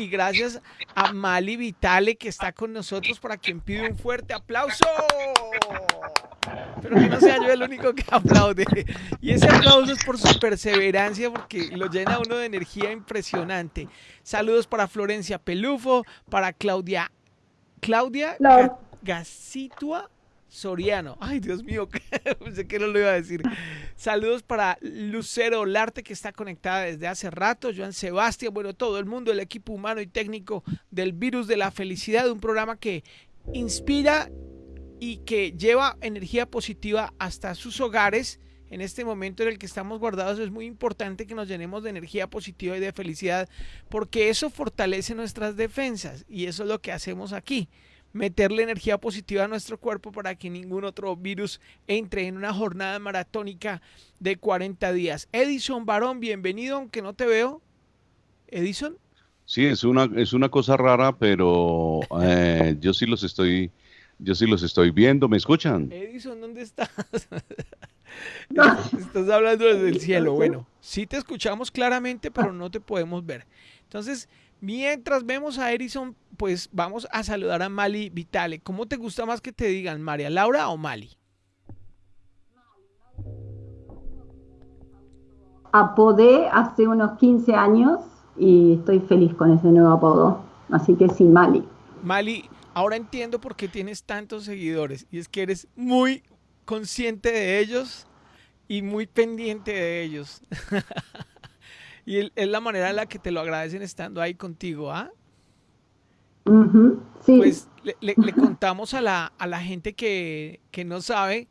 y gracias a Mali Vitale que está con nosotros para quien pide un fuerte aplauso. Pero que no sea yo el único que aplaude. Y ese aplauso es por su perseverancia porque lo llena uno de energía impresionante. Saludos para Florencia Pelufo, para Claudia Claudia Gacitua Soriano. Ay, Dios mío, pensé que no lo iba a decir. Saludos para Lucero Olarte, que está conectada desde hace rato. Joan Sebastián, bueno, todo el mundo, el equipo humano y técnico del Virus de la Felicidad, un programa que inspira y que lleva energía positiva hasta sus hogares. En este momento en el que estamos guardados es muy importante que nos llenemos de energía positiva y de felicidad porque eso fortalece nuestras defensas y eso es lo que hacemos aquí meterle energía positiva a nuestro cuerpo para que ningún otro virus entre en una jornada maratónica de 40 días. Edison Barón, bienvenido, aunque no te veo. Edison. Sí, es una, es una cosa rara, pero eh, yo sí los estoy, yo sí los estoy viendo. ¿Me escuchan? Edison, ¿dónde estás? Estás hablando desde el cielo. Bueno, sí te escuchamos claramente, pero no te podemos ver. Entonces, Mientras vemos a Edison, pues vamos a saludar a Mali Vitale. ¿Cómo te gusta más que te digan, María Laura o Mali? Apodé hace unos 15 años y estoy feliz con ese nuevo apodo. Así que sí, Mali. Mali, ahora entiendo por qué tienes tantos seguidores y es que eres muy consciente de ellos y muy pendiente de ellos. Y es la manera en la que te lo agradecen estando ahí contigo, ¿ah? sí. Pues le, contamos a la, a la gente que, que no sabe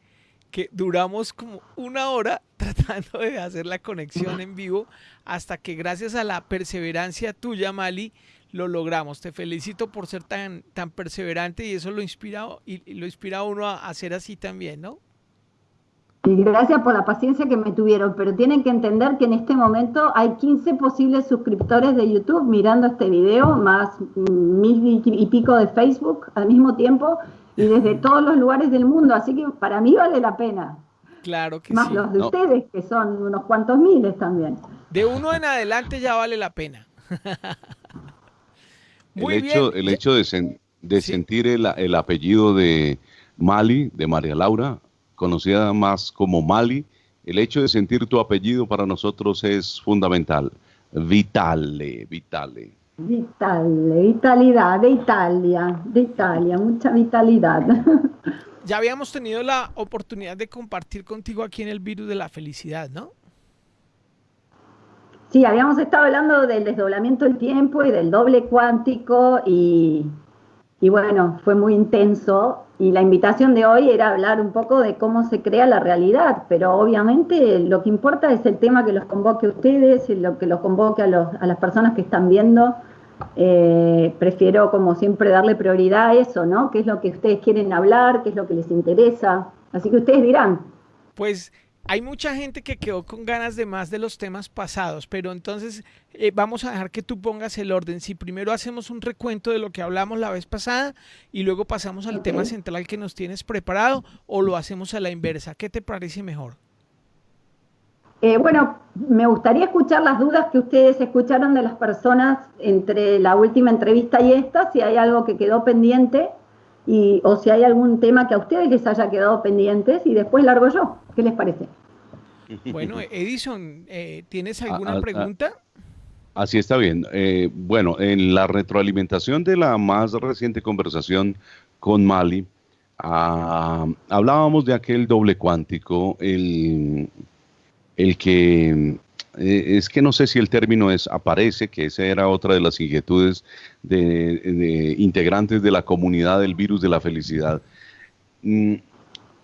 que duramos como una hora tratando de hacer la conexión en vivo hasta que gracias a la perseverancia tuya, Mali, lo logramos. Te felicito por ser tan, tan perseverante y eso lo inspira, y, lo inspira a uno a hacer así también, ¿no? Y gracias por la paciencia que me tuvieron, pero tienen que entender que en este momento hay 15 posibles suscriptores de YouTube mirando este video, más mil y pico de Facebook al mismo tiempo y desde todos los lugares del mundo, así que para mí vale la pena. Claro que más sí. Más los de ustedes, que son unos cuantos miles también. De uno en adelante ya vale la pena. Muy el, Hecho, el hecho de, de sentir el, el apellido de Mali, de María Laura, conocida más como Mali, el hecho de sentir tu apellido para nosotros es fundamental. Vitale, vitale. Vitale, vitalidad de Italia, de Italia, mucha vitalidad. Ya habíamos tenido la oportunidad de compartir contigo aquí en el virus de la felicidad, ¿no? Sí, habíamos estado hablando del desdoblamiento del tiempo y del doble cuántico y, y bueno, fue muy intenso y la invitación de hoy era hablar un poco de cómo se crea la realidad, pero obviamente lo que importa es el tema que los convoque a ustedes, y lo que los convoque a, las personas que están viendo. Eh, prefiero, como siempre, darle prioridad a eso, ¿no? ¿Qué es lo que ustedes quieren hablar? ¿Qué es lo que les interesa? Así que ustedes dirán. Pues hay mucha gente que quedó con ganas de más de los temas pasados, pero entonces eh, vamos a dejar que tú pongas el orden. Si primero hacemos un recuento de lo que hablamos la vez pasada y luego pasamos al tema central que nos tienes preparado o lo hacemos a la inversa. ¿Qué te parece mejor? Eh, bueno, me gustaría escuchar las dudas que ustedes escucharon de las personas entre la última entrevista y esta, si hay algo que quedó pendiente y, o si hay algún tema que a ustedes les haya quedado pendientes y después largo yo. ¿Qué les parece? Bueno, Edison, eh, ¿tienes alguna pregunta? Así está bien. Eh, bueno, en la retroalimentación de la más reciente conversación con Mali, ah, hablábamos de aquel doble cuántico, el, el que eh, es que no sé si el término es aparece, que esa era otra de las inquietudes de, integrantes de la comunidad del virus de la felicidad. Mm,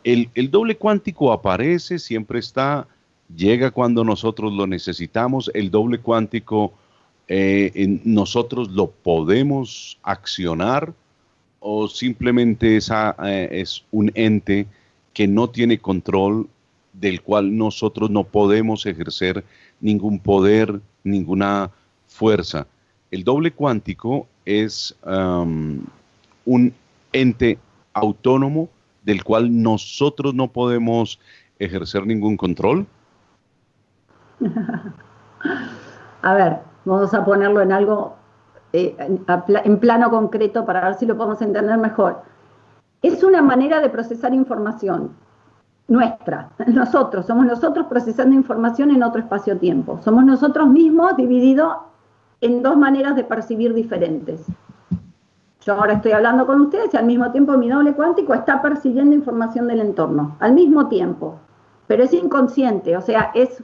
el, el, doble cuántico aparece, siempre está, llega cuando nosotros lo necesitamos, el doble cuántico eh, nosotros lo podemos accionar o simplemente esa, eh, es un ente que no tiene control del cual nosotros no podemos ejercer ningún poder, ninguna fuerza. El doble cuántico es un ente autónomo del cual nosotros no podemos ejercer ningún control? A ver, vamos a ponerlo en algo eh, en plano concreto para ver si lo podemos entender mejor. Es una manera de procesar información nuestra, nosotros, somos nosotros procesando información en otro espacio-tiempo. Somos nosotros mismos divididos en dos maneras de percibir diferentes. Yo ahora estoy hablando con ustedes y al mismo tiempo mi doble cuántico está percibiendo información del entorno, al mismo tiempo, pero es inconsciente, o sea, es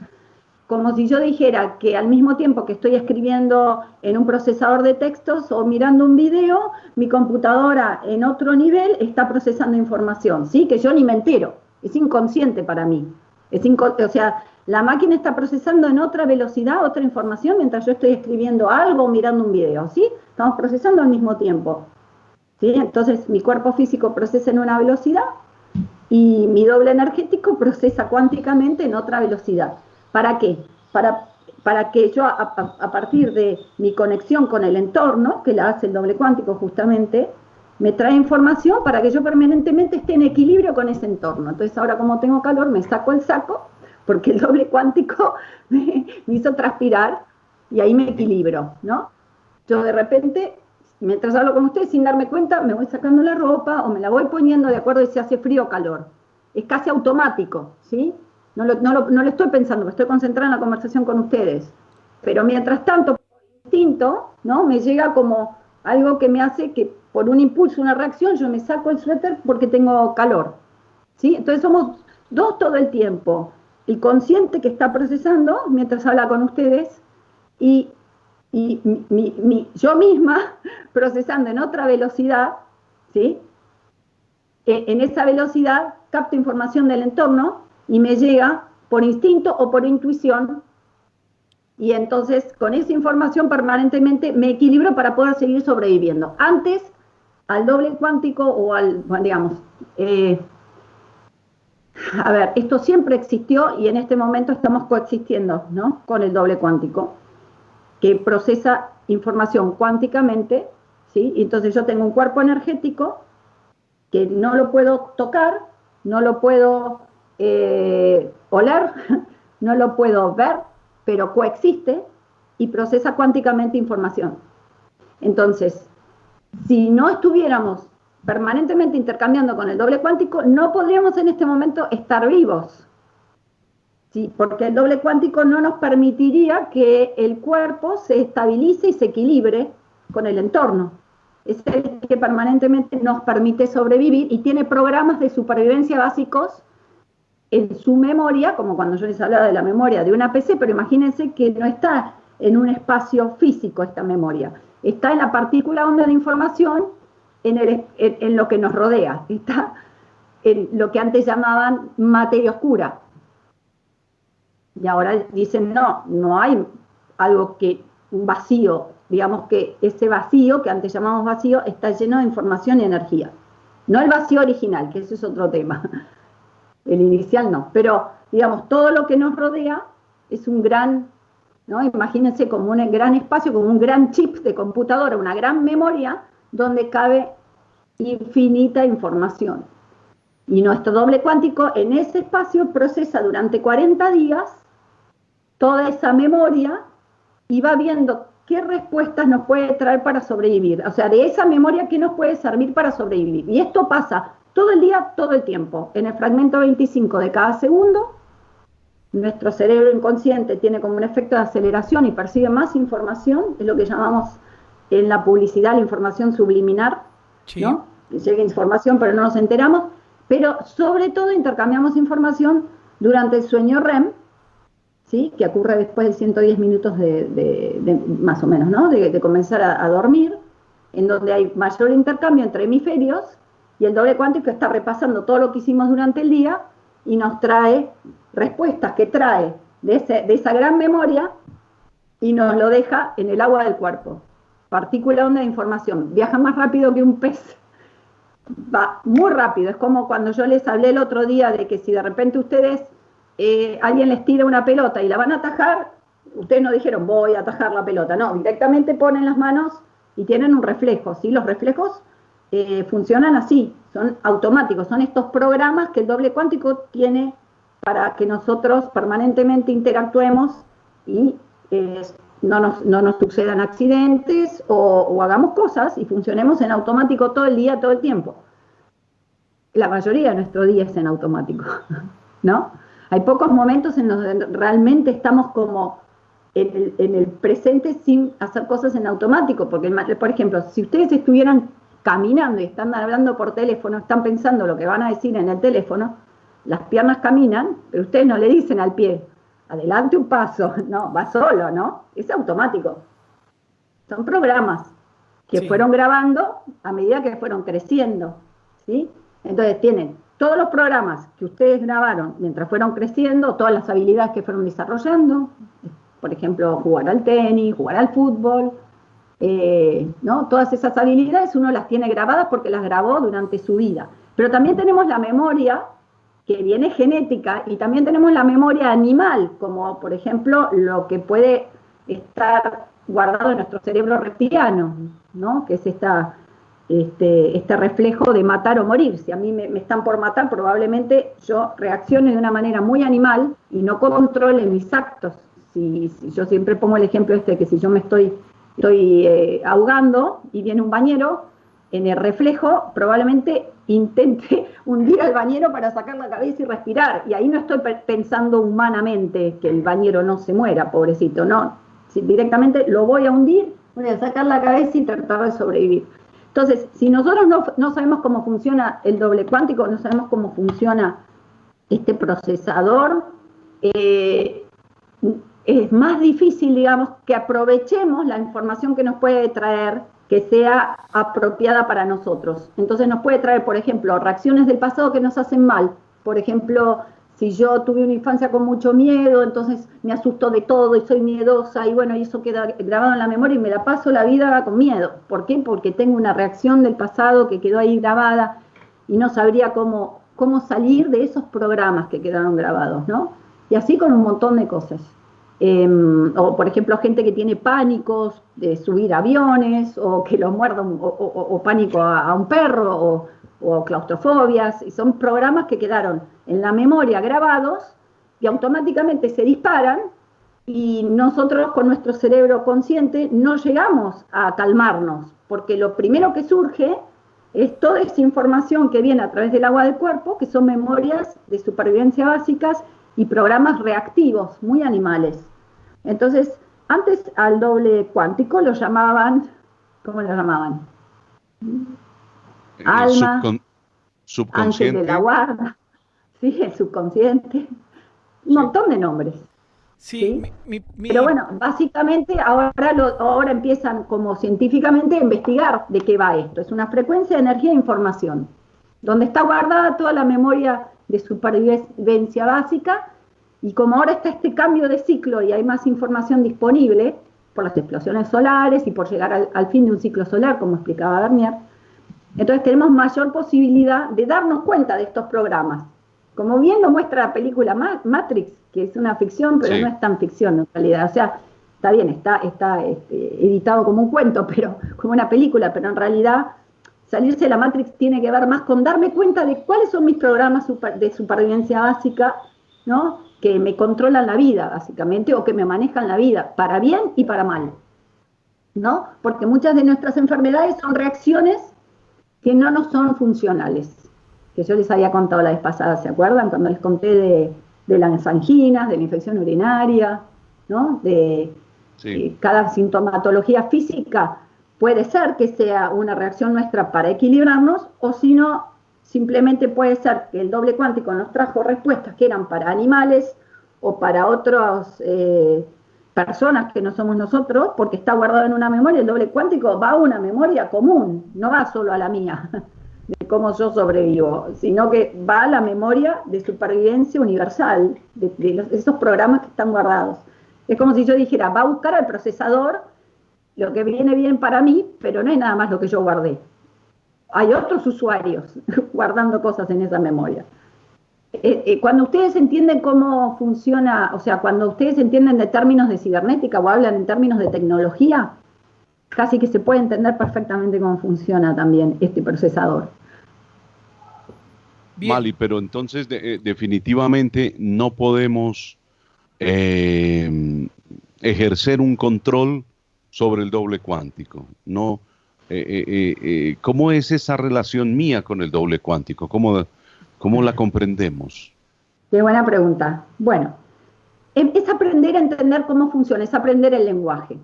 como si yo dijera que al mismo tiempo que estoy escribiendo en un procesador de textos o mirando un video, mi computadora en otro nivel está procesando información, ¿sí? Que yo ni me entero, es inconsciente para mí. Es o sea, la máquina está procesando en otra velocidad otra información mientras yo estoy escribiendo algo o mirando un video, ¿sí? Estamos procesando al mismo tiempo. ¿sí? Entonces, mi cuerpo físico procesa en una velocidad y mi doble energético procesa cuánticamente en otra velocidad. ¿Para qué? Para, para que yo, a, partir de mi conexión con el entorno, que la hace el doble cuántico justamente, me trae información para que yo permanentemente esté en equilibrio con ese entorno. Entonces, ahora como tengo calor, me saco el saco porque el doble cuántico me, hizo transpirar y ahí me equilibro, ¿no? Yo de repente, mientras hablo con ustedes, sin darme cuenta, me voy sacando la ropa o me la voy poniendo de acuerdo a si hace frío o calor. Es casi automático, ¿sí? No lo, no, lo, estoy pensando, me estoy concentrada en la conversación con ustedes. Pero mientras tanto, por instinto, ¿no? Me llega como algo que me hace que por un impulso, una reacción, yo me saco el suéter porque tengo calor. ¿sí? Entonces somos dos todo el tiempo el consciente que está procesando mientras habla con ustedes y, yo misma procesando en otra velocidad, ¿sí? E, en esa velocidad capto información del entorno y me llega por instinto o por intuición y entonces con esa información permanentemente me equilibro para poder seguir sobreviviendo. Antes, al doble cuántico o al, digamos, eh, a ver, esto siempre existió y en este momento estamos coexistiendo ¿no? con el doble cuántico, que procesa información cuánticamente, ¿sí? entonces yo tengo un cuerpo energético que no lo puedo tocar, no lo puedo eh, oler, no lo puedo ver, pero coexiste y procesa cuánticamente información. Entonces, si no estuviéramos permanentemente intercambiando con el doble cuántico, no podríamos en este momento estar vivos. Sí, porque el doble cuántico no nos permitiría que el cuerpo se estabilice y se equilibre con el entorno. Es el que permanentemente nos permite sobrevivir y tiene programas de supervivencia básicos en su memoria, como cuando yo les hablaba de la memoria de una PC, pero imagínense que no está en un espacio físico esta memoria, está en la partícula onda de información en, lo que nos rodea, está en lo que antes llamaban materia oscura. Y ahora dicen, no, no hay algo que, un vacío, digamos que ese vacío que antes llamamos vacío está lleno de información y energía. No el vacío original, que ese es otro tema. El inicial no, pero digamos, todo lo que nos rodea es un gran, ¿no? Imagínense como un gran espacio, como un gran chip de computadora, una gran memoria donde cabe infinita información. Y nuestro doble cuántico en ese espacio procesa durante 40 días toda esa memoria y va viendo qué respuestas nos puede traer para sobrevivir. O sea, de esa memoria qué nos puede servir para sobrevivir. Y esto pasa todo el día, todo el tiempo. En el fragmento 25 de cada segundo, nuestro cerebro inconsciente tiene como un efecto de aceleración y percibe más información, es lo que llamamos en la publicidad la información subliminar, ¿no? Llega información, pero no nos enteramos, pero sobre todo intercambiamos información durante el sueño REM, ¿sí? que ocurre después de 110 minutos de, más o menos, ¿no? de, comenzar a, dormir, en donde hay mayor intercambio entre hemisferios, y el doble cuántico está repasando todo lo que hicimos durante el día y nos trae respuestas que trae de, de esa gran memoria y nos lo deja en el agua del cuerpo. Partícula onda de información, viaja más rápido que un pez, va muy rápido, es como cuando yo les hablé el otro día de que si de repente ustedes, eh, alguien les tira una pelota y la van a atajar, ustedes no dijeron voy a atajar la pelota, no, directamente ponen las manos y tienen un reflejo, ¿sí? Los reflejos eh, funcionan así, son automáticos, son estos programas que el doble cuántico tiene para que nosotros permanentemente interactuemos y eh, no nos, no nos sucedan accidentes o, hagamos cosas y funcionemos en automático todo el día, todo el tiempo. La mayoría de nuestro día es en automático, ¿no? Hay pocos momentos en los que realmente estamos como en el, presente sin hacer cosas en automático, porque, por ejemplo, si ustedes estuvieran caminando y están hablando por teléfono, están pensando lo que van a decir en el teléfono, las piernas caminan, pero ustedes no le dicen al pie, adelante un paso, no, va solo, ¿no? Es automático. Son programas que fueron grabando a medida que fueron creciendo, ¿sí? Entonces tienen todos los programas que ustedes grabaron mientras fueron creciendo, todas las habilidades que fueron desarrollando, por ejemplo, jugar al tenis, jugar al fútbol, eh, ¿no? Todas esas habilidades uno las tiene grabadas porque las grabó durante su vida. Pero también tenemos la memoria que viene genética y también tenemos la memoria animal, como por ejemplo lo que puede estar guardado en nuestro cerebro reptiliano, ¿no? que es esta, este, este reflejo de matar o morir. Si a mí me, están por matar, probablemente yo reaccione de una manera muy animal y no controle mis actos. Si, yo siempre pongo el ejemplo este, que si yo me estoy, estoy eh, ahogando y viene un bañero, en el reflejo probablemente intente hundir al bañero para sacar la cabeza y respirar. Y ahí no estoy pensando humanamente que el bañero no se muera, pobrecito, no. Directamente lo voy a hundir, voy a sacar la cabeza y tratar de sobrevivir. Entonces, si nosotros no, sabemos cómo funciona el doble cuántico, no sabemos cómo funciona este procesador, eh, es más difícil, digamos, que aprovechemos la información que nos puede traer que sea apropiada para nosotros. Entonces nos puede traer, por ejemplo, reacciones del pasado que nos hacen mal. Por ejemplo, si yo tuve una infancia con mucho miedo, entonces me asusto de todo y soy miedosa y bueno, y eso queda grabado en la memoria y me la paso la vida con miedo. ¿Por qué? Porque tengo una reacción del pasado que quedó ahí grabada y no sabría cómo, cómo salir de esos programas que quedaron grabados, ¿no? Y así con un montón de cosas. Em, o por ejemplo gente que tiene pánicos de subir aviones o que lo muerda o, pánico a, un perro o, claustrofobias y son programas que quedaron en la memoria grabados y automáticamente se disparan y nosotros con nuestro cerebro consciente no llegamos a calmarnos porque lo primero que surge es toda esa información que viene a través del agua del cuerpo que son memorias de supervivencia básicas y programas reactivos muy animales entonces, antes al doble cuántico lo llamaban, ¿cómo lo llamaban? Alma, subconsciente. de la guarda, sí, el subconsciente, un montón de nombres. Sí, pero bueno, básicamente ahora, ahora empiezan como científicamente a investigar de qué va esto. Es una frecuencia de energía e información, donde está guardada toda la memoria de supervivencia básica y como ahora está este cambio de ciclo y hay más información disponible por las explosiones solares y por llegar al, fin de un ciclo solar, como explicaba Bernier, entonces tenemos mayor posibilidad de darnos cuenta de estos programas. Como bien lo muestra la película Matrix, que es una ficción, pero no es tan ficción en realidad. O sea, está bien, está, está este, editado como un cuento, pero como una película, pero en realidad salirse de la Matrix tiene que ver más con darme cuenta de cuáles son mis programas de supervivencia básica, ¿no? Que me controlan la vida, básicamente, o que me manejan la vida, para bien y para mal. ¿No? Porque muchas de nuestras enfermedades son reacciones que no nos son funcionales. Que yo les había contado la vez pasada, ¿se acuerdan? Cuando les conté de, las anginas, de la infección urinaria, ¿no? De cada sintomatología física puede ser que sea una reacción nuestra para equilibrarnos, o si no, Simplemente puede ser que el doble cuántico nos trajo respuestas que eran para animales o para otras eh, personas que no somos nosotros, porque está guardado en una memoria, el doble cuántico va a una memoria común, no va solo a la mía, de cómo yo sobrevivo, sino que va a la memoria de supervivencia universal, de, esos programas que están guardados. Es como si yo dijera, va a buscar al procesador lo que viene bien para mí, pero no es nada más lo que yo guardé hay otros usuarios guardando cosas en esa memoria. Eh, eh, cuando ustedes entienden cómo funciona, o sea, cuando ustedes entienden de términos de cibernética o hablan en términos de tecnología, casi que se puede entender perfectamente cómo funciona también este procesador. Mali, pero entonces eh, definitivamente no podemos ejercer un control sobre el doble cuántico. No, eh, ¿Cómo es esa relación mía con el doble cuántico? ¿Cómo, cómo la comprendemos? Qué buena pregunta. Bueno, es aprender a entender cómo funciona, es aprender el lenguaje.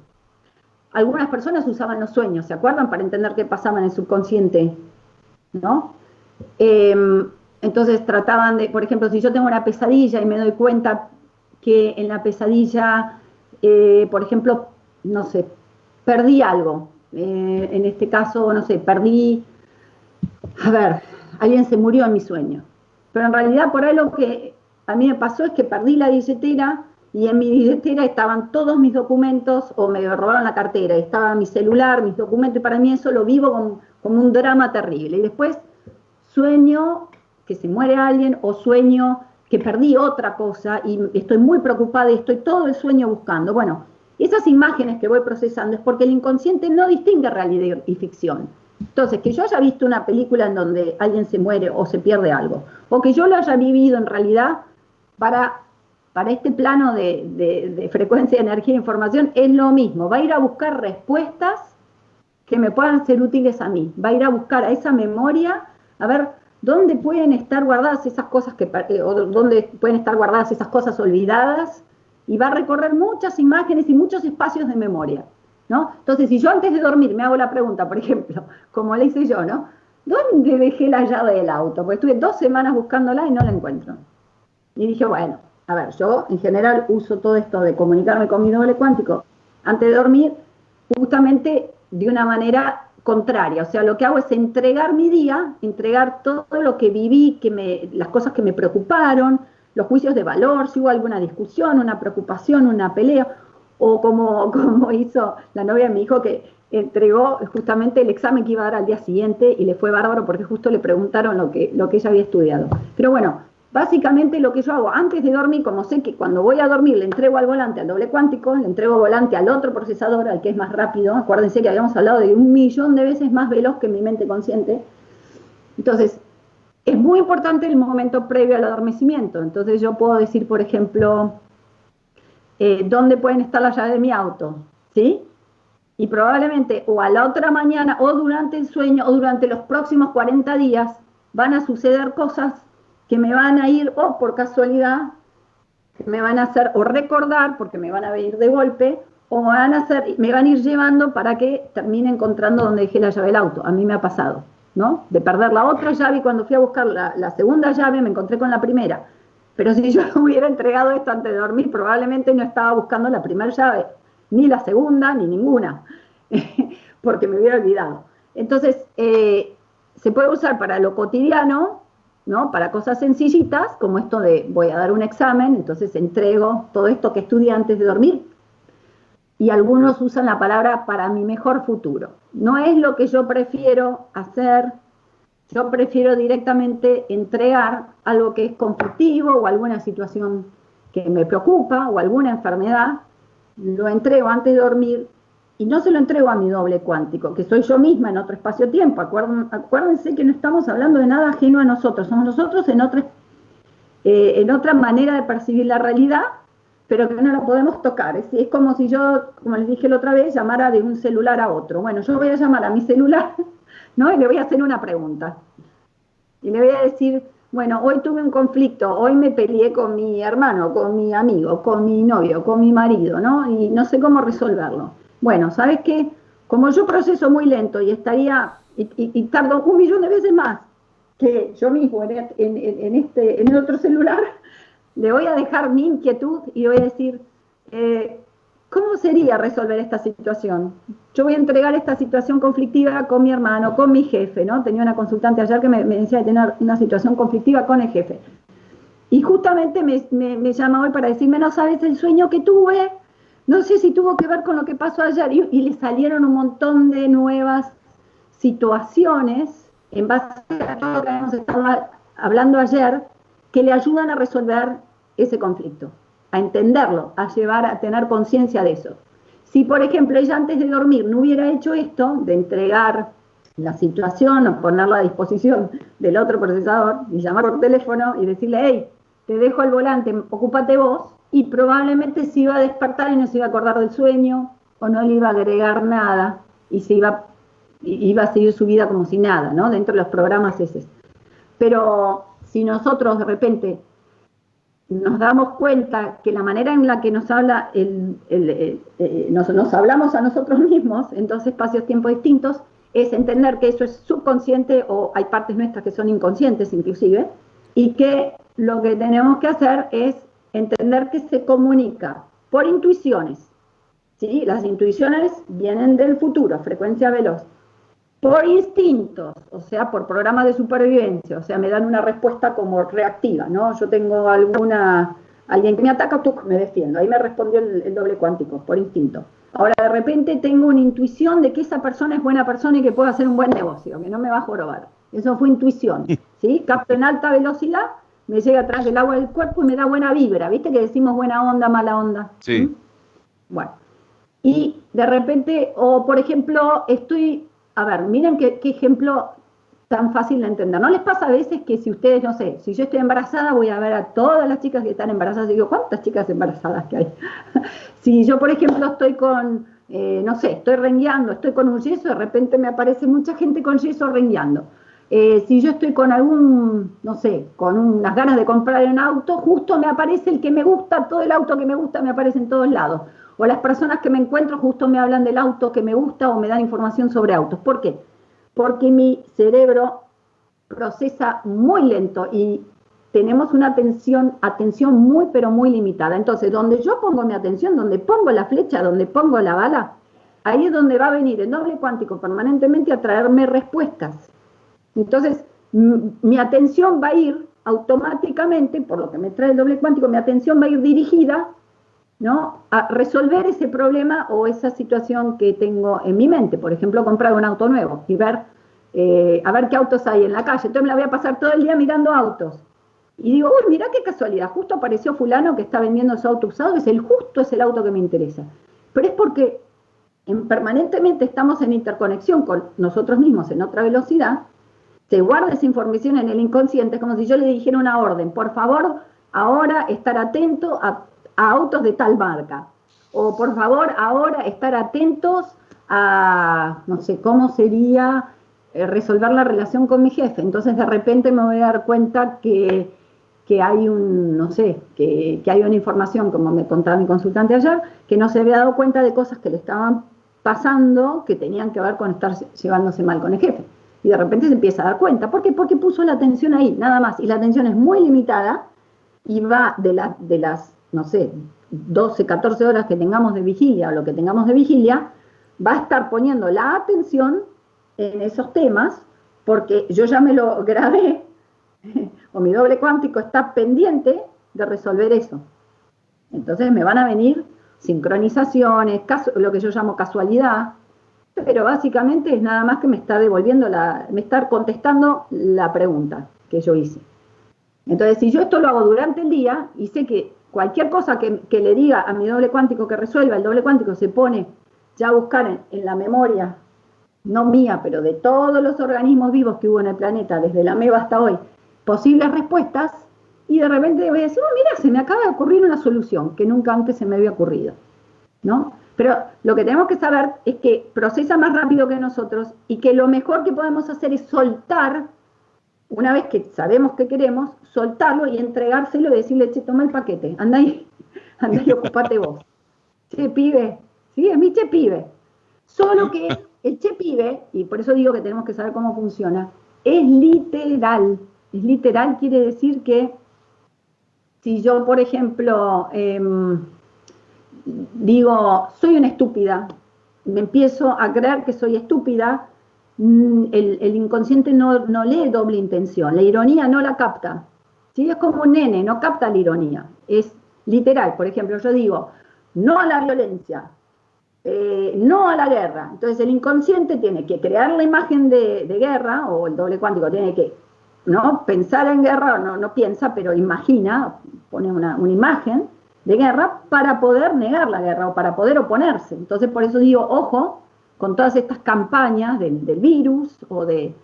Algunas personas usaban los sueños, ¿se acuerdan? Para entender qué pasaba en el subconsciente, ¿no? Em, entonces trataban de, por ejemplo, si yo tengo una pesadilla y me doy cuenta que en la pesadilla, eh, por ejemplo, no sé, perdí algo. Eh, en este caso, no sé, perdí, a ver, alguien se murió en mi sueño. Pero en realidad por ahí lo que a mí me pasó es que perdí la billetera y en mi billetera estaban todos mis documentos o me robaron la cartera, estaba mi celular, mis documentos y para mí eso lo vivo como, como un drama terrible. Y después sueño que se muere alguien o sueño que perdí otra cosa y estoy muy preocupada y estoy todo el sueño buscando. Bueno, esas imágenes que voy procesando es porque el inconsciente no distingue realidad y ficción. Entonces, que yo haya visto una película en donde alguien se muere o se pierde algo, o que yo lo haya vivido en realidad, para, para este plano de, frecuencia, de energía e información es lo mismo. Va a ir a buscar respuestas que me puedan ser útiles a mí. Va a ir a buscar a esa memoria, a ver dónde pueden estar guardadas esas cosas que, eh, o dónde pueden estar guardadas esas cosas olvidadas, y va a recorrer muchas imágenes y muchos espacios de memoria. ¿no? Entonces, si yo antes de dormir me hago la pregunta, por ejemplo, como le hice yo, ¿no? ¿Dónde dejé la llave del auto? Porque estuve dos semanas buscándola y no la encuentro. Y dije, bueno, a ver, yo en general uso todo esto de comunicarme con mi doble cuántico antes de dormir, justamente de una manera contraria. O sea, lo que hago es entregar mi día, entregar todo lo que viví, que me, las cosas que me preocuparon, los juicios de valor, si hubo alguna discusión, una preocupación, una pelea, o como, como hizo la novia de mi hijo que entregó justamente el examen que iba a dar al día siguiente y le fue bárbaro porque justo le preguntaron lo que, lo que ella había estudiado. Pero bueno, Básicamente lo que yo hago antes de dormir, como sé que cuando voy a dormir le entrego al volante al doble cuántico, le entrego volante al otro procesador, al que es más rápido, acuérdense que habíamos hablado de un millón de veces más veloz que mi mente consciente. Entonces, es muy importante el momento previo al adormecimiento. Entonces yo puedo decir, por ejemplo, eh, ¿dónde pueden estar las llaves de mi auto? ¿Sí? Y probablemente o a la otra mañana o durante el sueño o durante los próximos 40 días van a suceder cosas que me van a ir, o por casualidad, me van a hacer o recordar, porque me van a venir de golpe, o van a hacer, me van a ir llevando para que termine encontrando donde dejé la llave del auto. A mí me ha pasado, ¿no? De perder la otra llave y cuando fui a buscar la, segunda llave me encontré con la primera. Pero si yo hubiera entregado esto antes de dormir, probablemente no estaba buscando la primera llave, ni la segunda, ni ninguna, porque me hubiera olvidado. Entonces, eh, se puede usar para lo cotidiano, ¿no? Para cosas sencillitas, como esto de voy a dar un examen, entonces entrego todo esto que estudié antes de dormir. Y algunos usan la palabra para mi mejor futuro. No es lo que yo prefiero hacer, yo prefiero directamente entregar algo que es conflictivo o alguna situación que me preocupa o alguna enfermedad, lo entrego antes de dormir y no se lo entrego a mi doble cuántico, que soy yo misma en otro espacio-tiempo. Acuérdense que no estamos hablando de nada ajeno a nosotros, somos nosotros en otra, eh, en otra manera de percibir la realidad, pero que no la podemos tocar. Es, es, como si yo, como les dije la otra vez, llamara de un celular a otro. Bueno, yo voy a llamar a mi celular, ¿no? Y le voy a hacer una pregunta. Y le voy a decir, bueno, hoy tuve un conflicto, hoy me peleé con mi hermano, con mi amigo, con mi novio, con mi marido, ¿no? Y no sé cómo resolverlo. Bueno, ¿sabes qué? Como yo proceso muy lento y estaría, y, tardo un millón de veces más que yo mismo en, este, en el otro celular, le voy a dejar mi inquietud y voy a decir, eh, ¿cómo sería resolver esta situación? Yo voy a entregar esta situación conflictiva con mi hermano, con mi jefe, ¿no? Tenía una consultante ayer que me, decía de tener una situación conflictiva con el jefe. Y justamente me, me llama hoy para decirme, no sabes el sueño que tuve, no sé si tuvo que ver con lo que pasó ayer y, le salieron un montón de nuevas situaciones en base a todo lo que hemos estado hablando ayer que le ayudan a resolver ese conflicto, a entenderlo, a llevar a tener conciencia de eso. Si, por ejemplo, ella antes de dormir no hubiera hecho esto, de entregar la situación o ponerla a disposición del otro procesador y llamar por teléfono y decirle, hey, te dejo el volante, ocúpate vos, y probablemente se iba a despertar y no se iba a acordar del sueño, o no le iba a agregar nada, y se iba, iba a seguir su vida como si nada, ¿no? Dentro de los programas ese. Pero si nosotros de repente nos damos cuenta que la manera en la que nos habla el, eh, nos, hablamos a nosotros mismos en dos espacios-tiempo distintos, es entender que eso es subconsciente o hay partes nuestras que son inconscientes inclusive, y que lo que tenemos que hacer es entender que se comunica por intuiciones. ¿sí? Las intuiciones vienen del futuro, frecuencia veloz. Por instintos, o sea, por programas de supervivencia, o sea, me dan una respuesta como reactiva, ¿no? Yo tengo alguna, alguien que me ataca, tú me defiendo. Ahí me respondió el, el doble cuántico, por instinto. Ahora de repente tengo una intuición de que esa persona es buena persona y que puede hacer un buen negocio, que no me va a jorobar. Eso fue intuición, ¿sí? Capto en alta velocidad, me llega atrás del agua del cuerpo y me da buena vibra, ¿viste que decimos buena onda, mala onda? Sí. ¿Mm? Bueno, y de repente, o por ejemplo, estoy, a ver, miren qué, ejemplo tan fácil de entender. ¿No les pasa a veces que si ustedes, no sé, si yo estoy embarazada, voy a ver a todas las chicas que están embarazadas y digo, ¿cuántas chicas embarazadas que hay? si yo, por ejemplo, estoy con, eh, no sé, estoy rengueando, estoy con un yeso, de repente me aparece mucha gente con yeso rengueando. Eh, si yo estoy con algún, no sé, con unas ganas de comprar un auto, justo me aparece el que me gusta, todo el auto que me gusta me aparece en todos lados. O las personas que me encuentro justo me hablan del auto que me gusta o me dan información sobre autos. ¿Por qué? Porque mi cerebro procesa muy lento y tenemos una atención, atención muy pero muy limitada. Entonces, donde yo pongo mi atención, donde pongo la flecha, donde pongo la bala, ahí es donde va a venir el doble cuántico permanentemente a traerme respuestas. Entonces, mi atención va a ir automáticamente, por lo que me trae el doble cuántico, mi atención va a ir dirigida ¿no? a resolver ese problema o esa situación que tengo en mi mente. Por ejemplo, comprar un auto nuevo y ver, eh, a ver qué autos hay en la calle. Entonces me la voy a pasar todo el día mirando autos. Y digo, uy, mira qué casualidad, justo apareció fulano que está vendiendo su auto usado, es el justo es el auto que me interesa. Pero es porque en, permanentemente estamos en interconexión con nosotros mismos en otra velocidad se guarda esa información en el inconsciente, como si yo le dijera una orden, por favor, ahora estar atento a, autos de tal marca, o por favor, ahora estar atentos a, no sé, cómo sería eh, resolver la relación con mi jefe. Entonces de repente me voy a dar cuenta que, hay un, no sé, que, que, hay una información, como me contaba mi consultante ayer, que no se había dado cuenta de cosas que le estaban pasando que tenían que ver con estar llevándose mal con el jefe y de repente se empieza a dar cuenta. ¿Por qué? Porque puso la atención ahí, nada más. Y la atención es muy limitada y va de, de las, no sé, 12, 14 horas que tengamos de vigilia o lo que tengamos de vigilia, va a estar poniendo la atención en esos temas porque yo ya me lo grabé o mi doble cuántico está pendiente de resolver eso. Entonces me van a venir sincronizaciones, lo que yo llamo casualidad, pero básicamente es nada más que me está devolviendo la, me está contestando la pregunta que yo hice. Entonces, si yo esto lo hago durante el día y sé que cualquier cosa que, le diga a mi doble cuántico que resuelva, el doble cuántico se pone ya a buscar en, la memoria, no mía, pero de todos los organismos vivos que hubo en el planeta, desde la MEVA hasta hoy, posibles respuestas, y de repente voy a decir, oh, mira, se me acaba de ocurrir una solución que nunca antes se me había ocurrido, ¿no? Pero lo que tenemos que saber es que procesa más rápido que nosotros y que lo mejor que podemos hacer es soltar, una vez que sabemos que queremos, soltarlo y entregárselo y decirle, che, toma el paquete, anda ahí, anda y ocupate vos. Che, pibe, sí, es mi che pibe. Solo que el che pibe, y por eso digo que tenemos que saber cómo funciona, es literal. Es literal quiere decir que si yo, por ejemplo, em, digo, soy una estúpida, me empiezo a creer que soy estúpida, mm, el, inconsciente no, lee doble intención, la ironía no la capta. ¿sí? Es como un nene, no capta la ironía. Es literal, por ejemplo, yo digo, no a la violencia, eh, no a la guerra. Entonces el inconsciente tiene que crear la imagen de, guerra, o el doble cuántico tiene que ¿no? pensar en guerra, no, no piensa, pero imagina, pone una, una imagen, de guerra para poder negar la guerra o para poder oponerse. Entonces, por eso digo, ojo con todas estas campañas del, virus o de,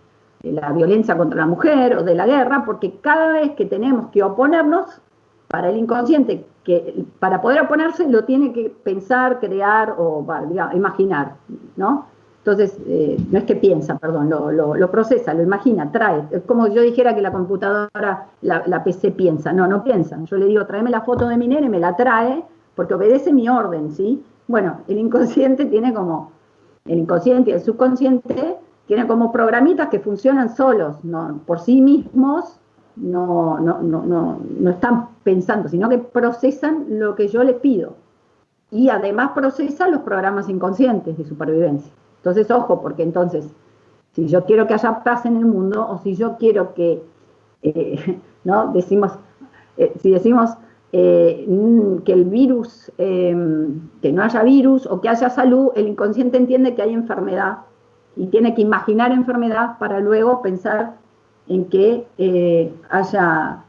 la violencia contra la mujer o de la guerra, porque cada vez que tenemos que oponernos, para el inconsciente, que para poder oponerse lo tiene que pensar, crear o imaginar, ¿no? Entonces, eh, no es que piensa, perdón, lo, procesa, lo imagina, trae. Es como yo dijera que la computadora, la, PC piensa. No, no piensa. Yo le digo, tráeme la foto de mi nene, me la trae, porque obedece mi orden, ¿sí? Bueno, el inconsciente tiene como, el inconsciente y el subconsciente tienen como programitas que funcionan solos, no, por sí mismos, no, no, no, no, están pensando, sino que procesan lo que yo les pido. Y además procesan los programas inconscientes de supervivencia. Entonces, ojo, porque entonces, si yo quiero que haya paz en el mundo, o si yo quiero que, eh, ¿no? Decimos, eh, si decimos eh, que el virus, em, que no haya virus o que haya salud, el inconsciente entiende que hay enfermedad y tiene que imaginar enfermedad para luego pensar en que haya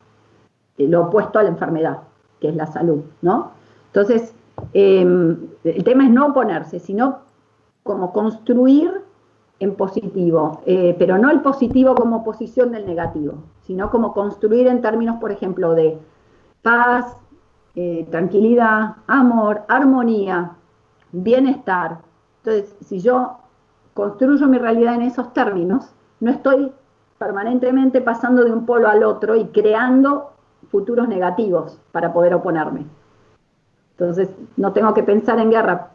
lo opuesto a la enfermedad, que es la salud, ¿no? Entonces, em, el tema es no oponerse, sino como construir en positivo, eh, pero no el positivo como oposición del negativo, sino como construir en términos, por ejemplo, de paz, eh, tranquilidad, amor, armonía, bienestar. Entonces, si yo construyo mi realidad en esos términos, no estoy permanentemente pasando de un polo al otro y creando futuros negativos para poder oponerme. Entonces, no tengo que pensar en guerra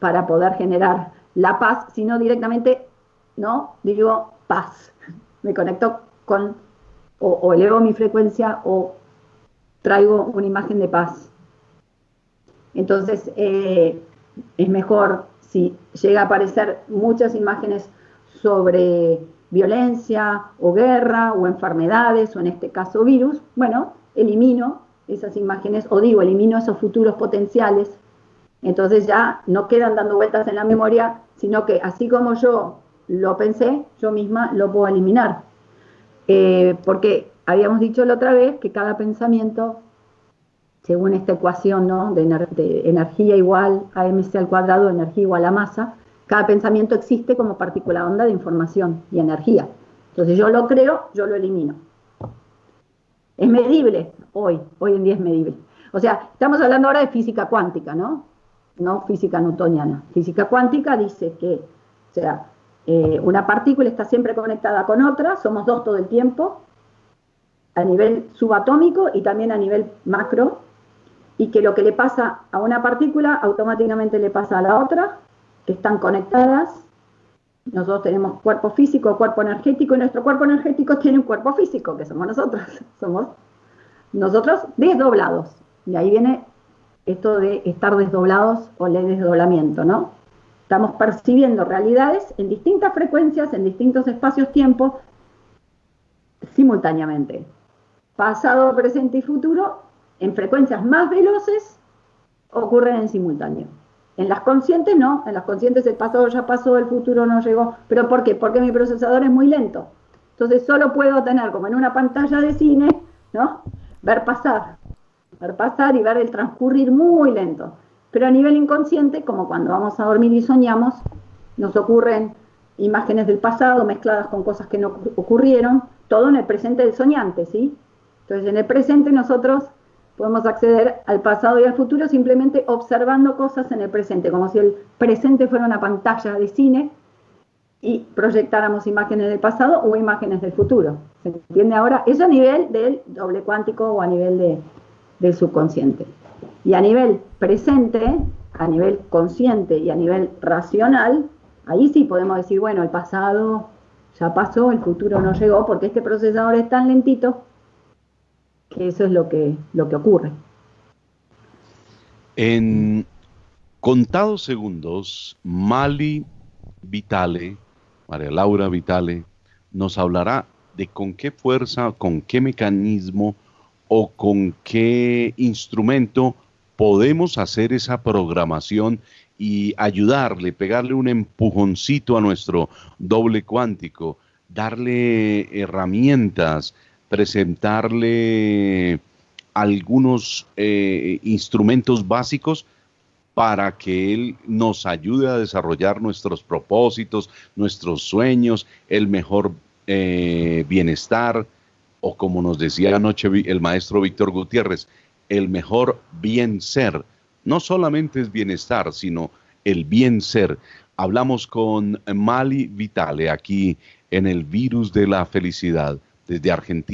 para poder generar la paz, sino directamente, ¿no? Digo paz. Me conecto con, o, elevo mi frecuencia o traigo una imagen de paz. Entonces, eh, es mejor si llega a aparecer muchas imágenes sobre violencia o guerra o enfermedades o en este caso virus, bueno, elimino esas imágenes o digo, elimino esos futuros potenciales entonces ya no quedan dando vueltas en la memoria, sino que así como yo lo pensé, yo misma lo puedo eliminar. Eh, porque habíamos dicho la otra vez que cada pensamiento, según esta ecuación ¿no? de, energía igual a mc al cuadrado, energía igual a masa, cada pensamiento existe como partícula onda de información y energía. Entonces yo lo creo, yo lo elimino. Es medible hoy, hoy en día es medible. O sea, estamos hablando ahora de física cuántica, ¿no? no física newtoniana. Física cuántica dice que, o sea, eh, una partícula está siempre conectada con otra, somos dos todo el tiempo, a nivel subatómico y también a nivel macro, y que lo que le pasa a una partícula automáticamente le pasa a la otra, que están conectadas. Nosotros tenemos cuerpo físico, cuerpo energético, y nuestro cuerpo energético tiene un cuerpo físico, que somos nosotros, somos nosotros desdoblados. Y ahí viene esto de estar desdoblados o el desdoblamiento, ¿no? Estamos percibiendo realidades en distintas frecuencias, en distintos espacios-tiempos, simultáneamente. Pasado, presente y futuro, en frecuencias más veloces, ocurren en simultáneo. En las conscientes no, en las conscientes el pasado ya pasó, el futuro no llegó. ¿Pero por qué? Porque mi procesador es muy lento. Entonces solo puedo tener, como en una pantalla de cine, ¿no? Ver pasar ver pasar y ver el transcurrir muy lento. Pero a nivel inconsciente, como cuando vamos a dormir y soñamos, nos ocurren imágenes del pasado mezcladas con cosas que no ocurrieron, todo en el presente del soñante, ¿sí? Entonces, en el presente nosotros podemos acceder al pasado y al futuro simplemente observando cosas en el presente, como si el presente fuera una pantalla de cine y proyectáramos imágenes del pasado o imágenes del futuro. ¿Se entiende ahora? Eso a nivel del doble cuántico o a nivel de, del subconsciente. Y a nivel presente, a nivel consciente y a nivel racional, ahí sí podemos decir, bueno, el pasado ya pasó, el futuro no llegó, porque este procesador es tan lentito que eso es lo que, lo que ocurre. En contados segundos, Mali Vitale, María Laura Vitale, nos hablará de con qué fuerza, con qué mecanismo o con qué instrumento podemos hacer esa programación y ayudarle, pegarle un empujoncito a nuestro doble cuántico, darle herramientas, presentarle algunos eh, instrumentos básicos para que Él nos ayude a desarrollar nuestros propósitos, nuestros sueños, el mejor eh, bienestar, o como nos decía anoche el maestro Víctor Gutiérrez, el mejor bien ser. No solamente es bienestar, sino el bien ser. Hablamos con Mali Vitale aquí en el virus de la felicidad desde Argentina.